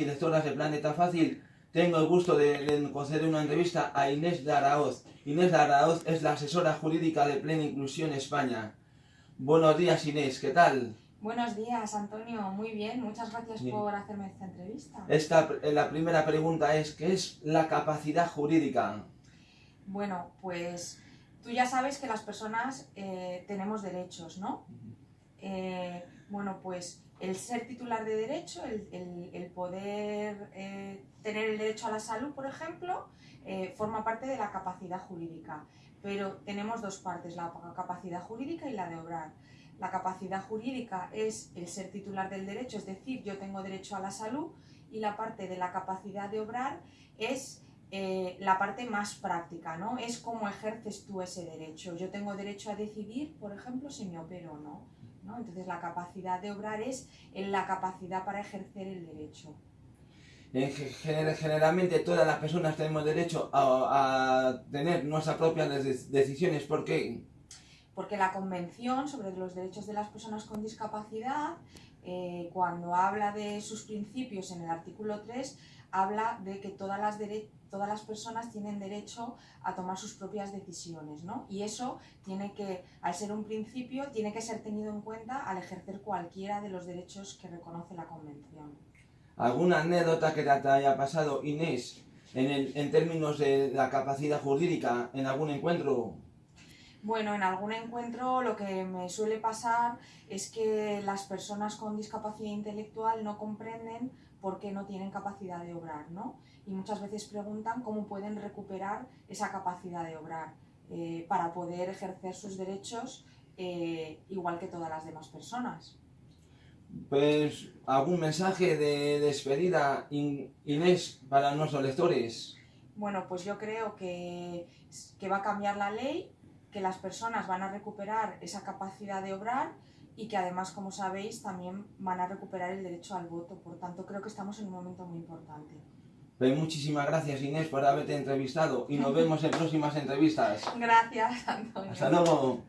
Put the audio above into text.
directoras de Planeta Fácil. Tengo el gusto de, de conceder una entrevista a Inés de Araoz. Inés de Araoz es la asesora jurídica de Plena Inclusión España. Buenos días Inés, ¿qué tal? Buenos días, Antonio. Muy bien, muchas gracias Bien. por hacerme esta entrevista. Esta, eh, la primera pregunta es, ¿qué es la capacidad jurídica? Bueno, pues tú ya sabes que las personas eh, tenemos derechos, ¿no? Eh, bueno, pues el ser titular de derecho, el, el- poder eh, tener el derecho a la salud, por ejemplo, eh, forma parte de la capacidad jurídica. Pero tenemos dos partes, la capacidad jurídica y la de obrar. La capacidad jurídica es el ser titular del derecho, es decir, yo tengo derecho a la salud, y la parte de la capacidad de obrar es la parte más práctica, ¿no? Es cómo ejerces tú ese derecho. Yo tengo derecho a decidir, por ejemplo, si me opero o no. ¿No? Entonces la capacidad de obrar es en la capacidad para ejercer el derecho. En ge- gener- generalmente todas las personas tenemos derecho a, a tener nuestras propias de- decisiones. ¿Por qué? Porque la Convención sobre los Derechos de las Personas con Discapacidad, eh, cuando habla de sus principios en el artículo 3, habla de que todas las, todas las personas tienen derecho a tomar sus propias decisiones, ¿no? Y eso tiene que, al ser un principio, tiene que ser tenido en cuenta al ejercer cualquiera de los derechos que reconoce la Convención. ¿Alguna anécdota que te haya pasado, Inés, en, el- en términos de la capacidad jurídica en algún encuentro? Bueno, en algún encuentro lo que me suele pasar es que las personas con discapacidad intelectual no comprenden por qué no tienen capacidad de obrar, ¿no? Y muchas veces preguntan cómo pueden recuperar esa capacidad de obrar eh, para poder ejercer sus derechos eh, igual que todas las demás personas. Pues algún mensaje de despedida, In- Inés, para nuestros lectores. Bueno, pues yo creo que, que va a cambiar la ley, que las personas van a recuperar esa capacidad de obrar y que además, como sabéis, también van a recuperar el derecho al voto. Por tanto, creo que estamos en un momento muy importante. Pues muchísimas gracias, Inés, por haberte entrevistado y nos vemos en próximas entrevistas. Gracias, Antonio. Hasta luego.